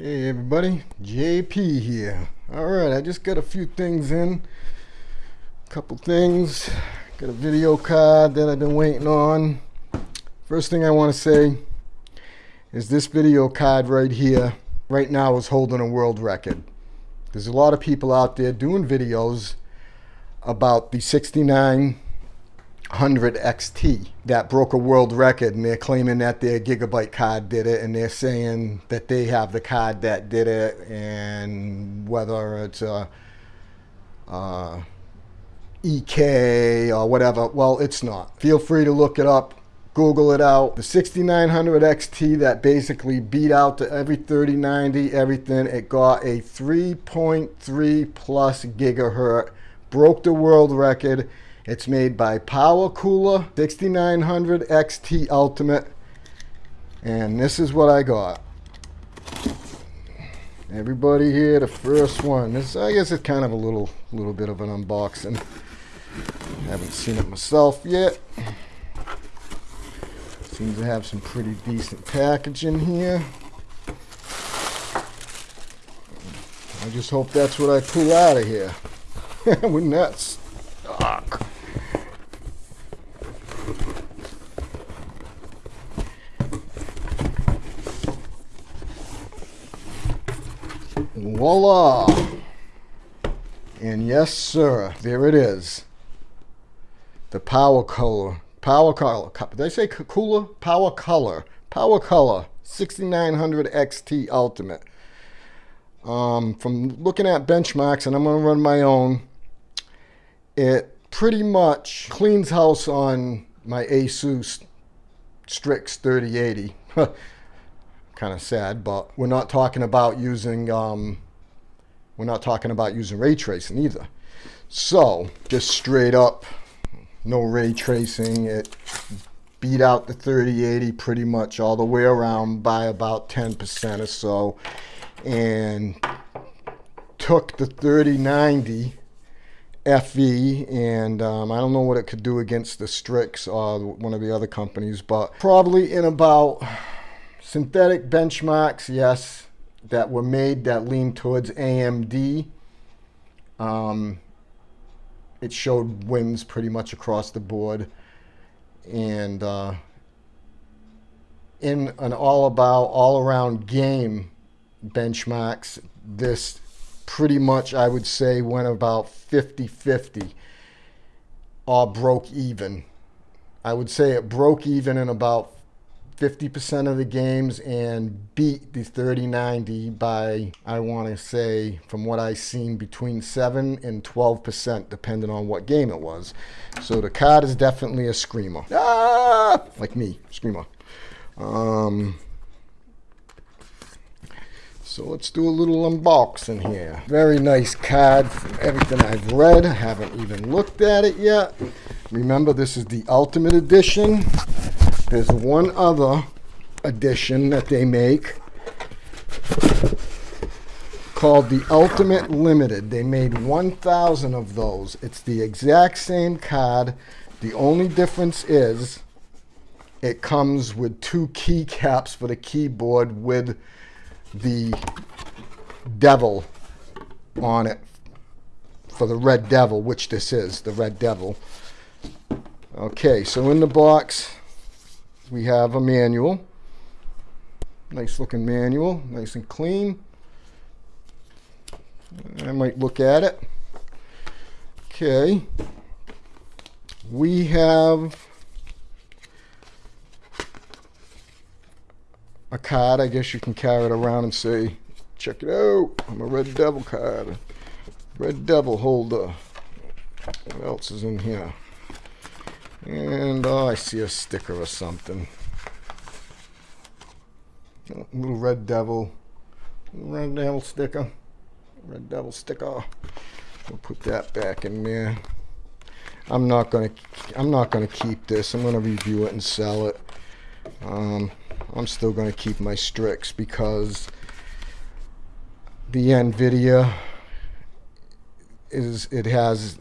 Hey everybody, JP here. Alright, I just got a few things in. A Couple things. Got a video card that I've been waiting on. First thing I want to say is this video card right here, right now is holding a world record. There's a lot of people out there doing videos about the 69 100 XT that broke a world record and they're claiming that their Gigabyte card did it and they're saying that they have the card that did it and whether it's a, a EK or whatever well it's not. Feel free to look it up. Google it out. The 6900 XT that basically beat out to every 3090 everything it got a 3.3 plus gigahertz broke the world record it's made by Power Cooler 6900 XT Ultimate. And this is what I got. Everybody here, the first one. This, I guess it's kind of a little, little bit of an unboxing. Haven't seen it myself yet. Seems to have some pretty decent packaging here. I just hope that's what I pull out of here. Wouldn't that suck? Voila! And yes, sir, there it is. The Power Color. Power Color. Did I say cooler? Power Color. Power Color 6900 XT Ultimate. Um, from looking at benchmarks, and I'm going to run my own, it pretty much cleans house on my Asus Strix 3080. kind of sad, but we're not talking about using um, we're not talking about using ray tracing either. So just straight up, no ray tracing. It beat out the 3080 pretty much all the way around by about 10% or so, and took the 3090 FE, and um, I don't know what it could do against the Strix or one of the other companies, but probably in about Synthetic benchmarks, yes, that were made that lean towards AMD. Um, it showed wins pretty much across the board. And uh, in an all about, all around game benchmarks, this pretty much, I would say, went about 50 50 or broke even. I would say it broke even in about 50% of the games and beat the 3090 by, I want to say, from what I've seen, between 7 and 12%, depending on what game it was. So the card is definitely a screamer. Ah! Like me, screamer. Um, so let's do a little unboxing here. Very nice card from everything I've read. I haven't even looked at it yet. Remember, this is the Ultimate Edition. There's one other edition that they make called the Ultimate Limited. They made 1,000 of those. It's the exact same card. The only difference is it comes with two keycaps for the keyboard with the devil on it for the Red Devil, which this is, the Red Devil. Okay, so in the box, we have a manual. Nice looking manual, nice and clean. I might look at it. Okay. We have a card. I guess you can carry it around and say, check it out. I'm a Red Devil card. Red Devil holder. What else is in here? And oh, I see a sticker or something. Little red devil. Red devil sticker. Red devil sticker. We'll put that back in there. I'm not gonna I'm not gonna keep this. I'm gonna review it and sell it. Um, I'm still gonna keep my Strix because the NVIDIA is it has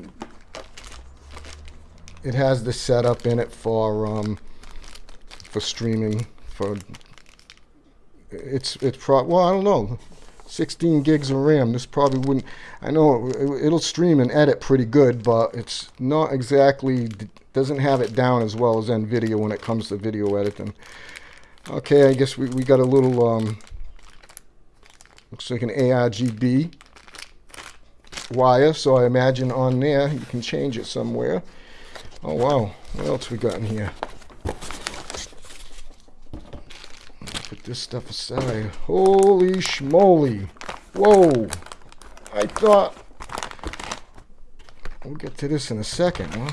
it has the setup in it for um, for streaming for it's it's pro well I don't know 16 gigs of RAM this probably wouldn't I know it, it'll stream and edit pretty good but it's not exactly doesn't have it down as well as NVIDIA when it comes to video editing. Okay I guess we, we got a little um, looks like an ARGB wire so I imagine on there you can change it somewhere oh wow. What else we got in here? Put this stuff aside. Holy schmoly. Whoa. I thought we'll get to this in a second huh?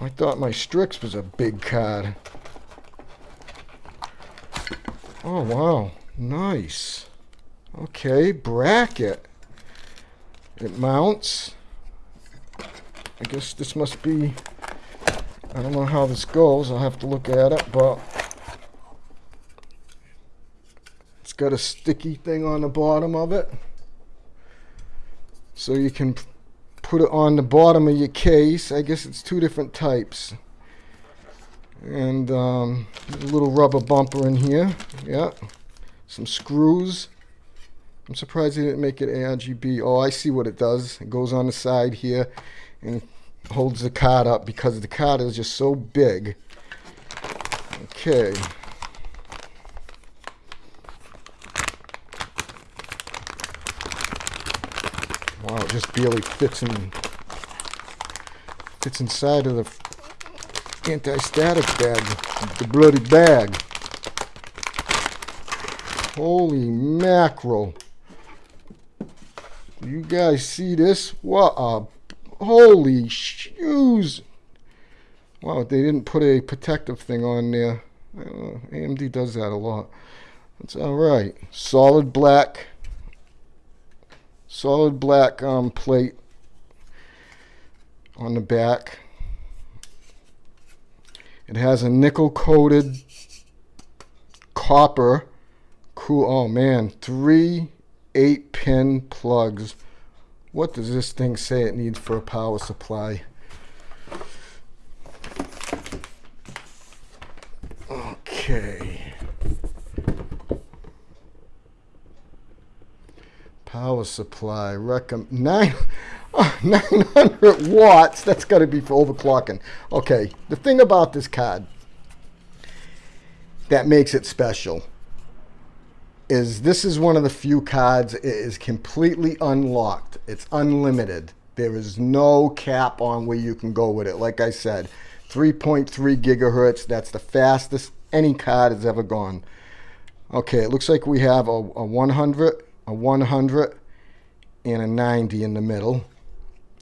I thought my Strix was a big card. Oh wow. Nice. Okay bracket. It mounts. I guess this must be, I don't know how this goes. I'll have to look at it, but it's got a sticky thing on the bottom of it. So you can put it on the bottom of your case. I guess it's two different types. And um, a little rubber bumper in here. Yeah. Some screws. I'm surprised they didn't make it ARGB. Oh, I see what it does. It goes on the side here and holds the card up because the card is just so big. Okay. Wow, it just barely fits in fits inside of the anti-static bag, the bloody bag. Holy mackerel. You guys see this? What a holy shoes! Wow, they didn't put a protective thing on there. Uh, AMD does that a lot. It's all right. Solid black, solid black um, plate on the back. It has a nickel coated copper. Cool. Oh man, three eight pin plugs. What does this thing say it needs for a power supply? Okay. Power supply, recommend nine, oh, 900 watts. That's got to be for overclocking. Okay, the thing about this card that makes it special is this is one of the few cards it is completely unlocked. It's unlimited. There is no cap on where you can go with it. Like I said, 3.3 gigahertz. That's the fastest any card has ever gone. Okay, it looks like we have a, a 100, a 100, and a 90 in the middle.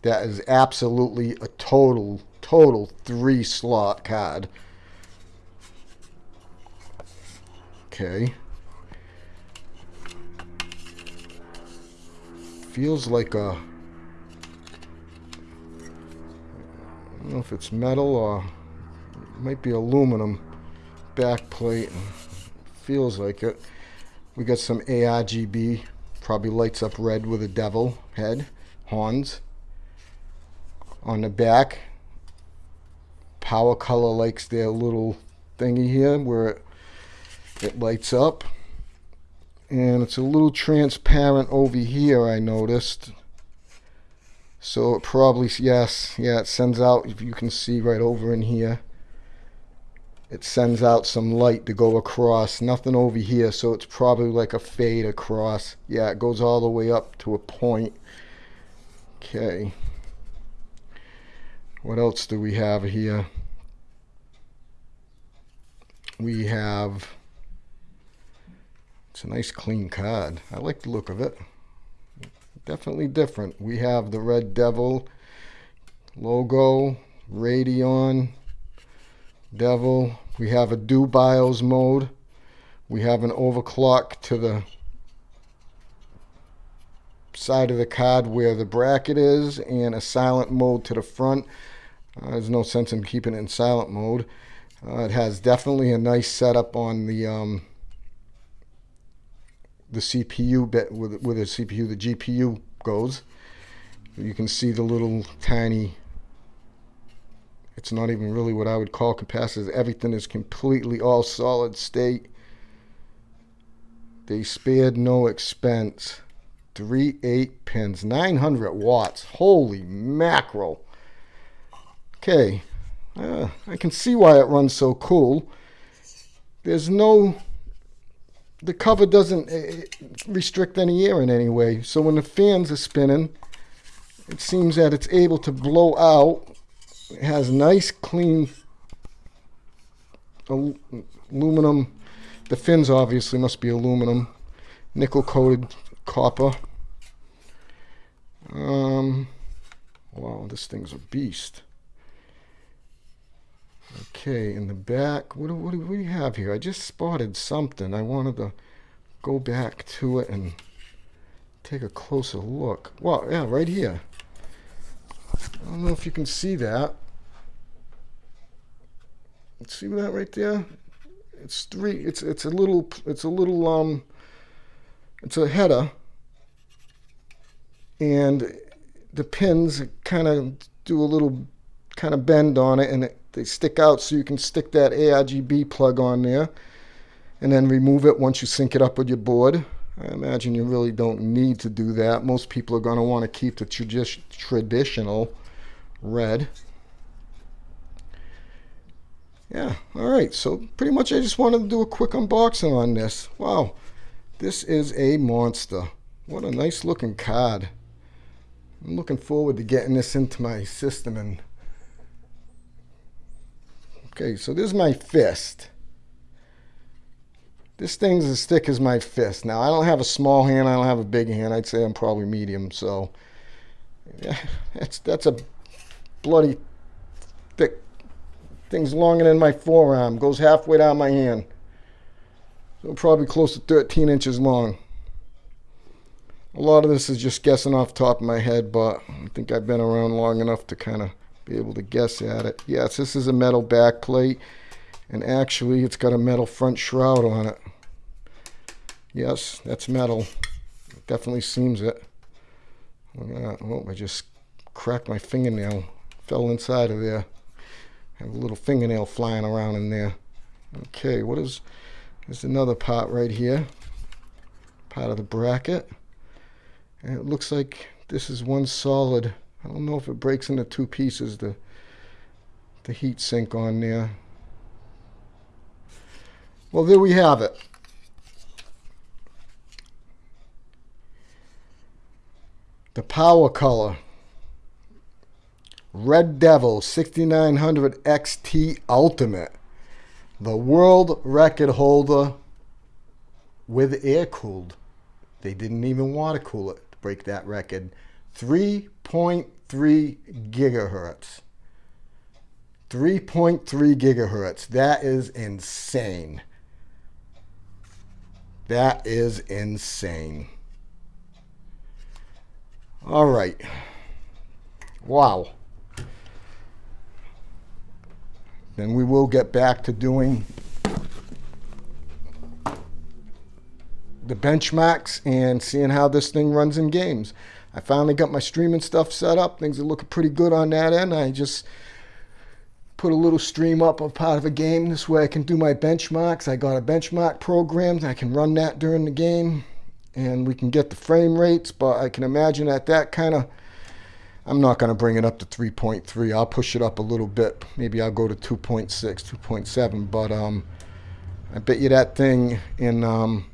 That is absolutely a total, total three slot card. Okay. Feels like a I don't know if it's metal or it might be aluminum back plate feels like it. We got some ARGB probably lights up red with a devil head horns on the back. Power color likes their little thingy here where it, it lights up and it's a little transparent over here I noticed. So it probably yes yeah it sends out if you can see right over in here it sends out some light to go across. Nothing over here so it's probably like a fade across. Yeah it goes all the way up to a point. Okay. What else do we have here? We have it's a nice clean card. I like the look of it. Definitely different. We have the Red Devil logo, Radeon, Devil. We have a dual BIOS mode. We have an overclock to the side of the card where the bracket is and a silent mode to the front. Uh, there's no sense in keeping it in silent mode. Uh, it has definitely a nice setup on the um, the CPU bit with with a CPU the GPU goes. You can see the little tiny. It's not even really what I would call capacitors. Everything is completely all solid state. They spared no expense. Three eight pins, 900 watts. Holy mackerel. Okay, uh, I can see why it runs so cool. There's no, the cover doesn't uh, restrict any air in any way. So when the fans are spinning, it seems that it's able to blow out. It has nice clean aluminum. The fins obviously must be aluminum, nickel coated copper. Um, wow, this thing's a beast. Okay, in the back, what do, what do we have here? I just spotted something. I wanted to go back to it and take a closer look. Well, yeah, right here. I don't know if you can see that. See that right there? It's three. It's it's a little. It's a little. Um. It's a header, and the pins kind of do a little kind of bend on it, and it, they stick out so you can stick that ARGB plug on there, and then remove it once you sync it up with your board. I imagine you really don't need to do that. Most people are going to want to keep the tradi traditional red. Yeah, all right. So pretty much I just wanted to do a quick unboxing on this. Wow, this is a monster. What a nice looking card. I'm looking forward to getting this into my system. and. Okay, so this is my fist. This thing's as thick as my fist. Now, I don't have a small hand. I don't have a big hand. I'd say I'm probably medium. So, yeah, that's, that's a bloody thick thing's longer than my forearm. Goes halfway down my hand. So probably close to 13 inches long. A lot of this is just guessing off top of my head, but I think I've been around long enough to kind of be able to guess at it. Yes, this is a metal back plate, and actually it's got a metal front shroud on it. Yes, that's metal. It definitely seems it. Oh, I just cracked my fingernail. Fell inside of there. Have a little fingernail flying around in there. Okay, what is... There's another part right here. Part of the bracket. And it looks like this is one solid... I don't know if it breaks into two pieces, the, the heat sink on there. Well, there we have it. The Power Color Red Devil 6900 XT Ultimate. The world record holder with air cooled. They didn't even want to cool it to break that record. 3.3 gigahertz. 3.3 gigahertz. That is insane. That is insane. All right. Wow. Then we will get back to doing the benchmarks and seeing how this thing runs in games. I finally got my streaming stuff set up. Things are looking pretty good on that end. I just put a little stream up of part of a game. This way I can do my benchmarks. I got a benchmark program. That I can run that during the game and we can get the frame rates, but I can imagine at that kind of, I'm not going to bring it up to 3.3. I'll push it up a little bit. Maybe I'll go to 2.6, 2.7, but um, I bet you that thing in, um,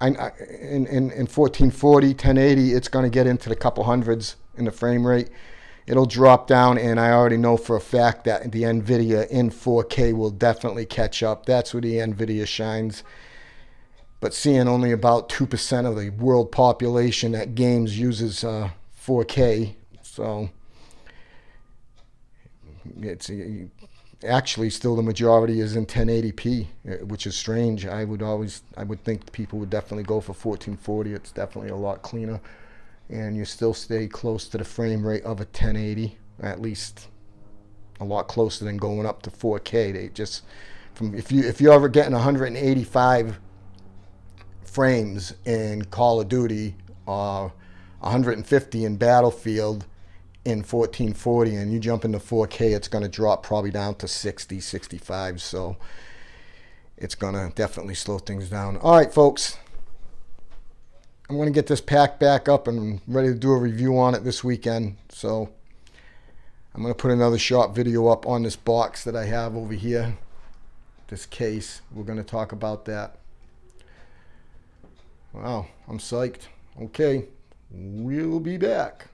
I, in, in, in 1440, 1080, it's going to get into the couple hundreds in the frame rate. It'll drop down, and I already know for a fact that the NVIDIA in 4K will definitely catch up. That's where the NVIDIA shines but seeing only about 2% of the world population that games uses uh, 4K. So it's actually still the majority is in 1080p, uh, which is strange. I would always, I would think people would definitely go for 1440. It's definitely a lot cleaner. And you still stay close to the frame rate of a 1080, at least a lot closer than going up to 4K. They just, from if you if you're ever getting 185 frames in Call of Duty, uh, 150 in Battlefield in 1440, and you jump into 4K, it's going to drop probably down to 60, 65. So it's gonna definitely slow things down. All right, folks. I'm gonna get this pack back up and ready to do a review on it this weekend. So I'm gonna put another short video up on this box that I have over here. This case. We're gonna talk about that. Wow, I'm psyched. Okay, we'll be back.